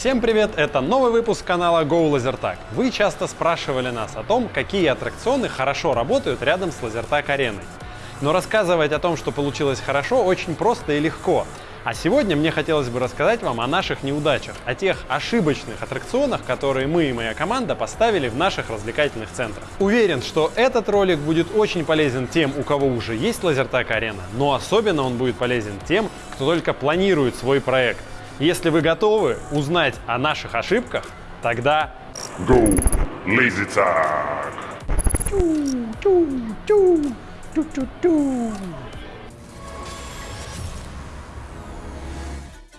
Всем привет! Это новый выпуск канала Go Lasertag. Вы часто спрашивали нас о том, какие аттракционы хорошо работают рядом с Lasertag ареной. Но рассказывать о том, что получилось хорошо, очень просто и легко. А сегодня мне хотелось бы рассказать вам о наших неудачах, о тех ошибочных аттракционах, которые мы и моя команда поставили в наших развлекательных центрах. Уверен, что этот ролик будет очень полезен тем, у кого уже есть Лазертак Арена, но особенно он будет полезен тем, кто только планирует свой проект. Если вы готовы узнать о наших ошибках, тогда... Go Lazy Tag!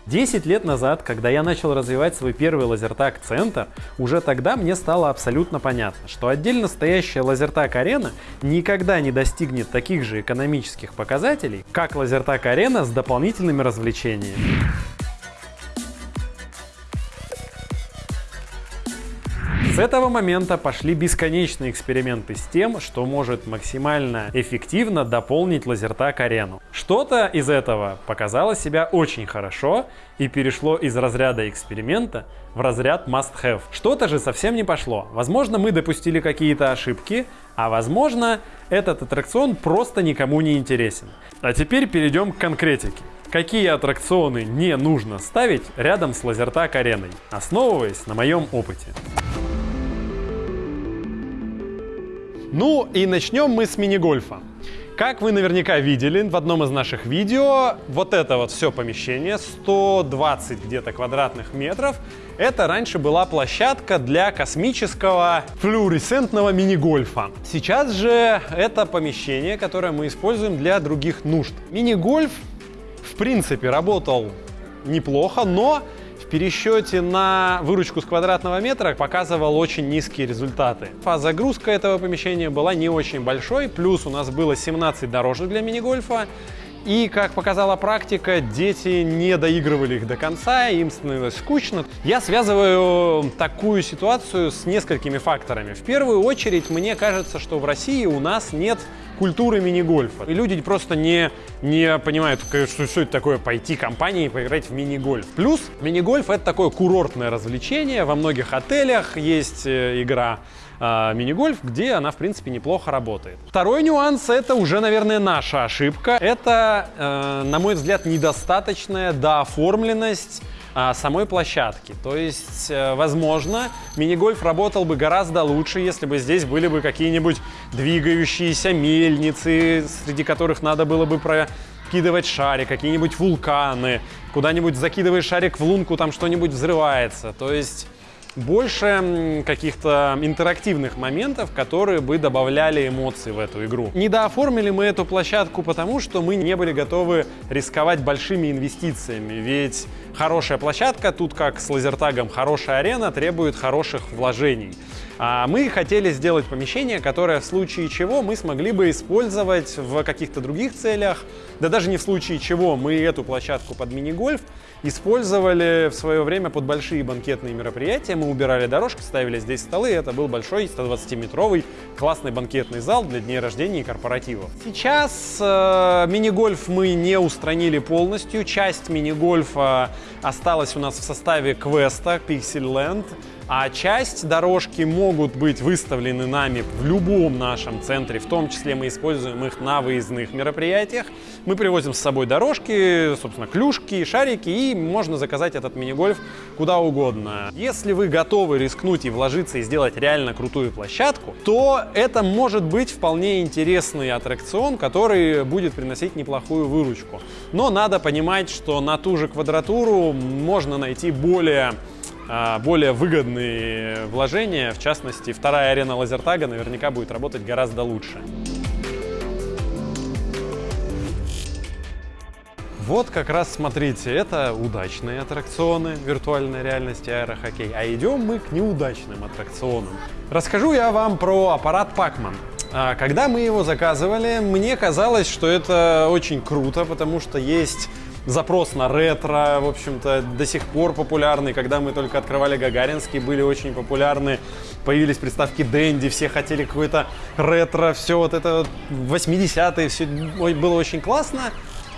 10 лет назад, когда я начал развивать свой первый лазертаг-центр, уже тогда мне стало абсолютно понятно, что отдельно стоящая лазертаг-арена никогда не достигнет таких же экономических показателей, как лазертаг-арена с дополнительными развлечениями. С этого момента пошли бесконечные эксперименты с тем, что может максимально эффективно дополнить лазертак арену. Что-то из этого показало себя очень хорошо и перешло из разряда эксперимента в разряд must-have. Что-то же совсем не пошло. Возможно, мы допустили какие-то ошибки, а возможно, этот аттракцион просто никому не интересен. А теперь перейдем к конкретике. Какие аттракционы не нужно ставить рядом с лазертак ареной, основываясь на моем опыте. Ну и начнем мы с мини-гольфа. Как вы наверняка видели в одном из наших видео, вот это вот все помещение, 120 где-то квадратных метров, это раньше была площадка для космического флуоресцентного мини-гольфа. Сейчас же это помещение, которое мы используем для других нужд. Мини-гольф, принципе, работал неплохо, но пересчете на выручку с квадратного метра показывал очень низкие результаты. А загрузка этого помещения была не очень большой, плюс у нас было 17 дорожек для мини-гольфа, и, как показала практика, дети не доигрывали их до конца, им становилось скучно. Я связываю такую ситуацию с несколькими факторами. В первую очередь, мне кажется, что в России у нас нет культуры мини-гольфа. И люди просто не, не понимают, что, что это такое пойти компании и поиграть в мини-гольф. Плюс мини-гольф — это такое курортное развлечение. Во многих отелях есть э, игра э, мини-гольф, где она, в принципе, неплохо работает. Второй нюанс — это уже, наверное, наша ошибка. Это, э, на мой взгляд, недостаточная дооформленность а, самой площадки. То есть, э, возможно, мини-гольф работал бы гораздо лучше, если бы здесь были бы какие-нибудь двигающиеся мельницы, среди которых надо было бы прокидывать шарик, какие-нибудь вулканы, куда-нибудь закидываешь шарик в лунку, там что-нибудь взрывается. То есть больше каких-то интерактивных моментов, которые бы добавляли эмоций в эту игру. Не дооформили мы эту площадку потому, что мы не были готовы рисковать большими инвестициями, ведь хорошая площадка, тут как с лазертагом хорошая арена, требует хороших вложений. А мы хотели сделать помещение, которое в случае чего мы смогли бы использовать в каких-то других целях, да даже не в случае чего мы эту площадку под мини-гольф использовали в свое время под большие банкетные мероприятия. Мы убирали дорожки, ставили здесь столы, это был большой 120-метровый классный банкетный зал для дней рождения и корпоративов. Сейчас э, мини-гольф мы не устранили полностью, часть мини-гольфа осталась у нас в составе квеста Pixel Land, а часть дорожки могут быть выставлены нами в любом нашем центре, в том числе мы используем их на выездных мероприятиях. Мы привозим с собой дорожки, собственно, клюшки, шарики, и можно заказать этот мини-гольф куда угодно. Если вы готовы рискнуть и вложиться и сделать реально крутую площадку, то это может быть вполне интересный аттракцион, который будет приносить неплохую выручку. Но надо понимать, что на ту же квадратуру можно найти более более выгодные вложения. В частности, вторая арена лазертага наверняка будет работать гораздо лучше. Вот как раз смотрите, это удачные аттракционы виртуальной реальности аэрохоккей, а идем мы к неудачным аттракционам. Расскажу я вам про аппарат Pacman. А, когда мы его заказывали, мне казалось, что это очень круто, потому что есть запрос на ретро, в общем-то, до сих пор популярный. Когда мы только открывали Гагаринский, были очень популярны. Появились приставки Дэнди, все хотели какой-то ретро, все вот это 80-е, все было очень классно.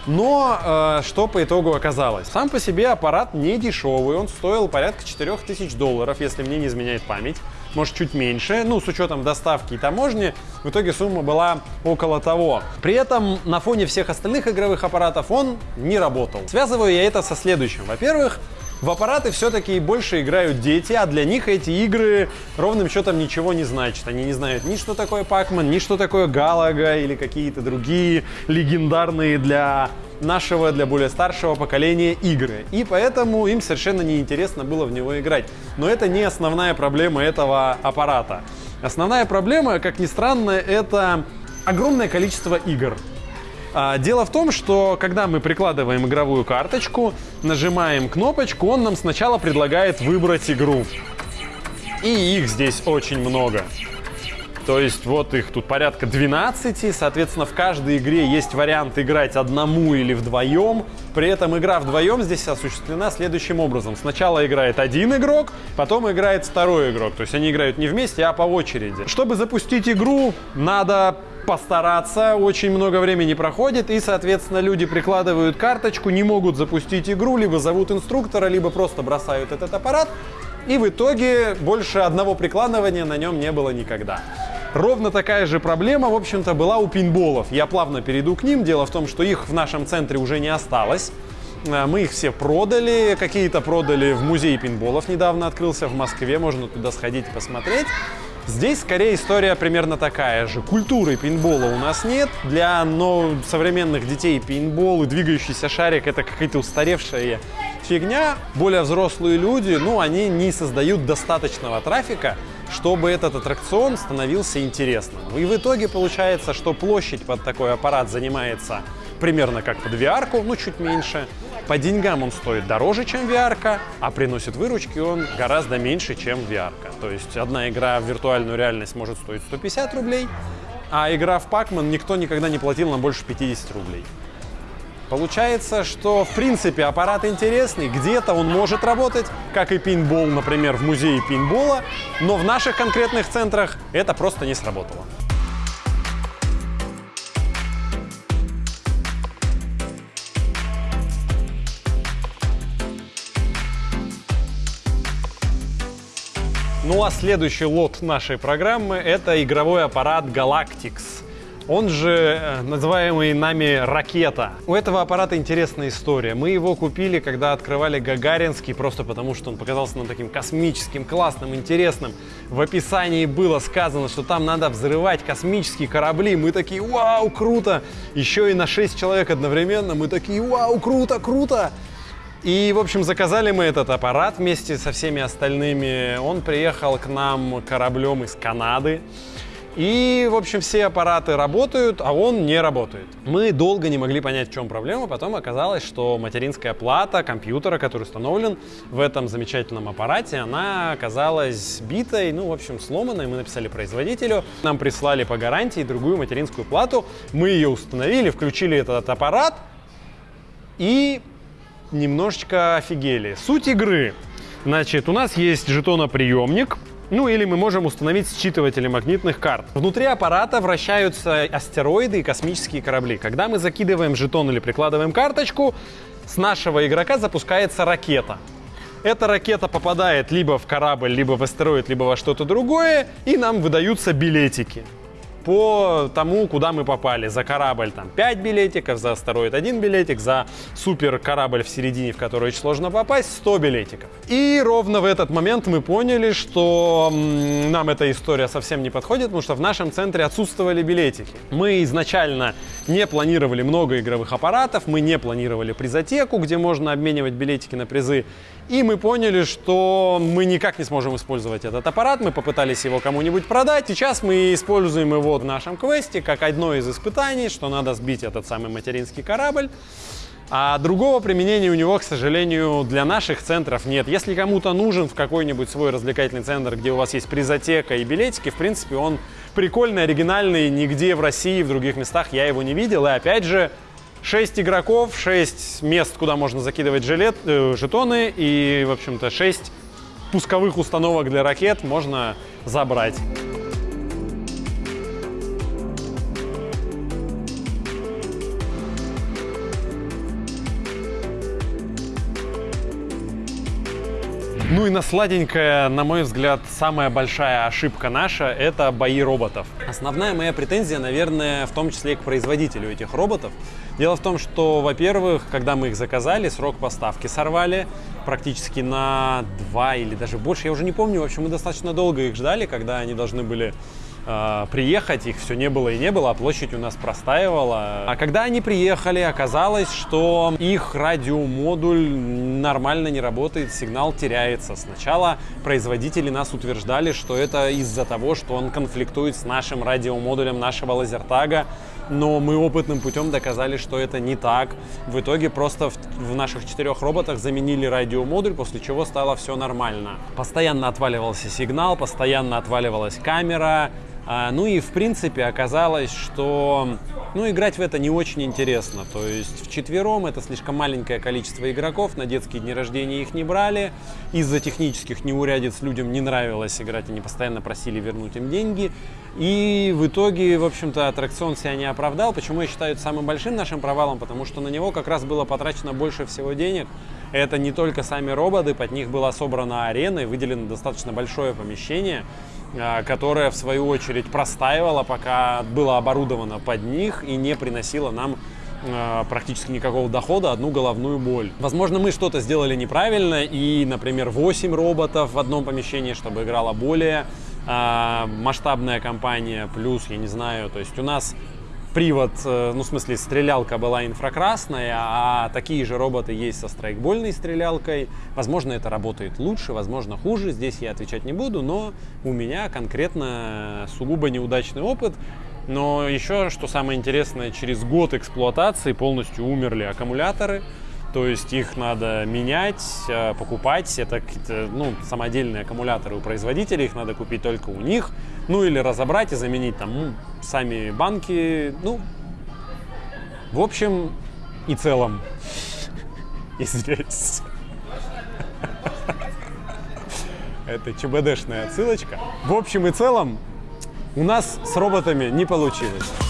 Но э, что по итогу оказалось? Сам по себе аппарат не дешевый, он стоил порядка 4000 долларов, если мне не изменяет память. Может, чуть меньше, ну, с учетом доставки и таможни, в итоге сумма была около того. При этом на фоне всех остальных игровых аппаратов он не работал. Связываю я это со следующим. Во-первых, в аппараты все-таки больше играют дети, а для них эти игры ровным счетом ничего не значат. Они не знают ни что такое Пакман, ни что такое Галага или какие-то другие легендарные для нашего, для более старшего поколения игры. И поэтому им совершенно неинтересно было в него играть. Но это не основная проблема этого аппарата. Основная проблема, как ни странно, это огромное количество игр. А, дело в том, что когда мы прикладываем игровую карточку, нажимаем кнопочку, он нам сначала предлагает выбрать игру. И их здесь очень много. То есть вот их тут порядка 12, соответственно, в каждой игре есть вариант играть одному или вдвоем. При этом игра вдвоем здесь осуществлена следующим образом. Сначала играет один игрок, потом играет второй игрок. То есть они играют не вместе, а по очереди. Чтобы запустить игру, надо постараться, очень много времени проходит, и, соответственно, люди прикладывают карточку, не могут запустить игру, либо зовут инструктора, либо просто бросают этот аппарат, и в итоге больше одного прикладывания на нем не было никогда. Ровно такая же проблема, в общем-то, была у пинболов. Я плавно перейду к ним. Дело в том, что их в нашем центре уже не осталось. Э, мы их все продали, какие-то продали в музей пинболов, недавно открылся в Москве, можно туда сходить и посмотреть. Здесь скорее история примерно такая же. Культуры пейнтбола у нас нет. Для но, современных детей пейнтбол и двигающийся шарик это какая-то устаревшая фигня. Более взрослые люди, ну, они не создают достаточного трафика, чтобы этот аттракцион становился интересным. И в итоге получается, что площадь под такой аппарат занимается примерно как под VR, ну, чуть меньше. По деньгам он стоит дороже, чем VR, а приносит выручки он гораздо меньше, чем VR. То есть одна игра в виртуальную реальность может стоить 150 рублей, а игра в Pac-Man никто никогда не платил на больше 50 рублей. Получается, что в принципе аппарат интересный, где-то он может работать, как и пинбол, например, в музее пинбола, но в наших конкретных центрах это просто не сработало. Ну а следующий лот нашей программы это игровой аппарат Galactix. Он же э, называемый нами ракета. У этого аппарата интересная история. Мы его купили, когда открывали Гагаринский, просто потому что он показался нам таким космическим, классным, интересным. В описании было сказано, что там надо взрывать космические корабли. Мы такие, вау, круто! Еще и на 6 человек одновременно. Мы такие, вау, круто, круто! И, в общем, заказали мы этот аппарат вместе со всеми остальными. Он приехал к нам кораблем из Канады. И, в общем, все аппараты работают, а он не работает. Мы долго не могли понять, в чем проблема. Потом оказалось, что материнская плата компьютера, который установлен в этом замечательном аппарате, она оказалась битой, ну, в общем, сломанной. Мы написали производителю. Нам прислали по гарантии другую материнскую плату. Мы ее установили, включили этот аппарат. И немножечко офигели. Суть игры. Значит, у нас есть жетоноприемник, ну или мы можем установить считыватели магнитных карт. Внутри аппарата вращаются астероиды и космические корабли. Когда мы закидываем жетон или прикладываем карточку, с нашего игрока запускается ракета. Эта ракета попадает либо в корабль, либо в астероид, либо во что-то другое, и нам выдаются билетики по тому, куда мы попали. За корабль там 5 билетиков, за астероид 1 билетик, за супер корабль в середине, в который очень сложно попасть, 100 билетиков. И ровно в этот момент мы поняли, что нам эта история совсем не подходит, потому что в нашем центре отсутствовали билетики. Мы изначально не планировали много игровых аппаратов, мы не планировали призотеку, где можно обменивать билетики на призы. И мы поняли, что мы никак не сможем использовать этот аппарат. Мы попытались его кому-нибудь продать. Сейчас мы используем его в нашем квесте как одно из испытаний, что надо сбить этот самый материнский корабль. А другого применения у него, к сожалению, для наших центров нет. Если кому-то нужен в какой-нибудь свой развлекательный центр, где у вас есть призотека и билетики, в принципе, он прикольный, оригинальный, нигде в России, в других местах я его не видел. И опять же, 6 игроков, 6 мест, куда можно закидывать жилет, э, жетоны и, в общем-то, 6 пусковых установок для ракет можно забрать. Ну и на сладенькое, на мой взгляд, самая большая ошибка наша – это бои роботов. Основная моя претензия, наверное, в том числе и к производителю этих роботов – Дело в том, что, во-первых, когда мы их заказали, срок поставки сорвали практически на два или даже больше, я уже не помню. В общем, мы достаточно долго их ждали, когда они должны были э, приехать, их все не было и не было, а площадь у нас простаивала. А когда они приехали, оказалось, что их радиомодуль нормально не работает, сигнал теряется. Сначала производители нас утверждали, что это из-за того, что он конфликтует с нашим радиомодулем нашего лазертага, но мы опытным путем доказали, что это не так. В итоге просто в, в наших четырех роботах заменили радиомодуль, после чего стало все нормально. Постоянно отваливался сигнал, постоянно отваливалась камера, ну и в принципе оказалось, что ну, играть в это не очень интересно. То есть в четвером это слишком маленькое количество игроков, на детские дни рождения их не брали. Из-за технических неурядиц людям не нравилось играть, они постоянно просили вернуть им деньги. И в итоге, в общем-то, аттракцион себя не оправдал. Почему я считаю это самым большим нашим провалом? Потому что на него как раз было потрачено больше всего денег. Это не только сами роботы, под них была собрана арена и выделено достаточно большое помещение. А, которая в свою очередь простаивала, пока было оборудовано под них и не приносила нам а, практически никакого дохода, одну головную боль. Возможно, мы что-то сделали неправильно, и, например, 8 роботов в одном помещении, чтобы играла более э, масштабная компания, плюс, я не знаю, то есть у нас привод, э, ну, в смысле, стрелялка была инфракрасная, а такие же роботы есть со страйкбольной стрелялкой. Возможно, это работает лучше, возможно, хуже. Здесь я отвечать не буду, но у меня конкретно сугубо неудачный опыт. Но еще, что самое интересное, через год эксплуатации полностью умерли аккумуляторы. То есть их надо менять, э, покупать. Это какие-то ну, самодельные аккумуляторы у производителей, их надо купить только у них. Ну или разобрать и заменить там ну, сами банки. Ну, в общем и целом. Извиняюсь. Это ЧБДшная отсылочка. В общем и целом у нас с роботами не получилось.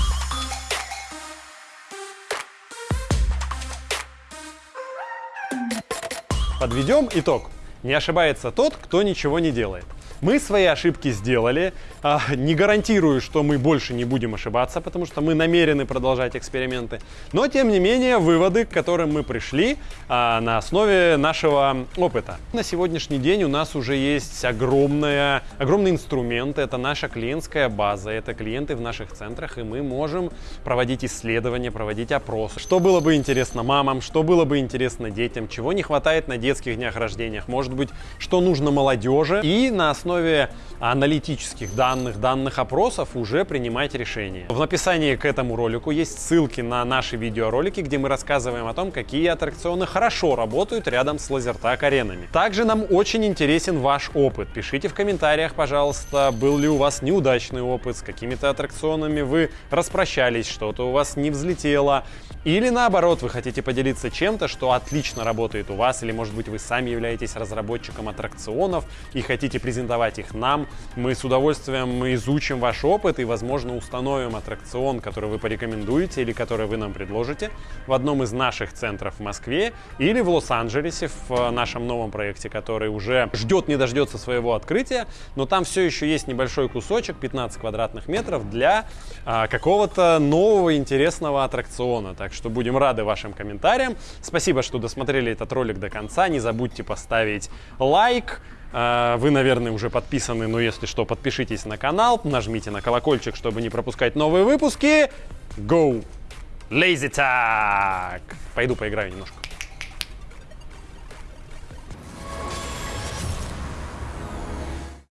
Подведем итог. Не ошибается тот, кто ничего не делает. Мы свои ошибки сделали. А, не гарантирую, что мы больше не будем ошибаться, потому что мы намерены продолжать эксперименты. Но, тем не менее, выводы, к которым мы пришли а, на основе нашего опыта. На сегодняшний день у нас уже есть огромная, огромный инструмент. Это наша клиентская база, это клиенты в наших центрах, и мы можем проводить исследования, проводить опросы. Что было бы интересно мамам, что было бы интересно детям, чего не хватает на детских днях рождения, может быть, что нужно молодежи. И на основе аналитических данных, данных опросов уже принимать решения. В описании к этому ролику есть ссылки на наши видеоролики, где мы рассказываем о том, какие аттракционы хорошо работают рядом с лазертаг-аренами. Также нам очень интересен ваш опыт. Пишите в комментариях, пожалуйста, был ли у вас неудачный опыт, с какими-то аттракционами вы распрощались, что-то у вас не взлетело, или наоборот, вы хотите поделиться чем-то, что отлично работает у вас, или может быть вы сами являетесь разработчиком аттракционов и хотите презентовать их нам. Мы с удовольствием изучим ваш опыт и, возможно, установим аттракцион, который вы порекомендуете или который вы нам предложите в одном из наших центров в Москве или в Лос-Анджелесе в нашем новом проекте, который уже ждет не дождется своего открытия, но там все еще есть небольшой кусочек, 15 квадратных метров для а, какого-то нового интересного аттракциона. Так что будем рады вашим комментариям. Спасибо, что досмотрели этот ролик до конца. Не забудьте поставить лайк. А, вы, наверное, уже подписаны, но если что, подпишитесь на канал, нажмите на колокольчик, чтобы не пропускать новые выпуски. Go! Lazy Tag! Пойду поиграю немножко.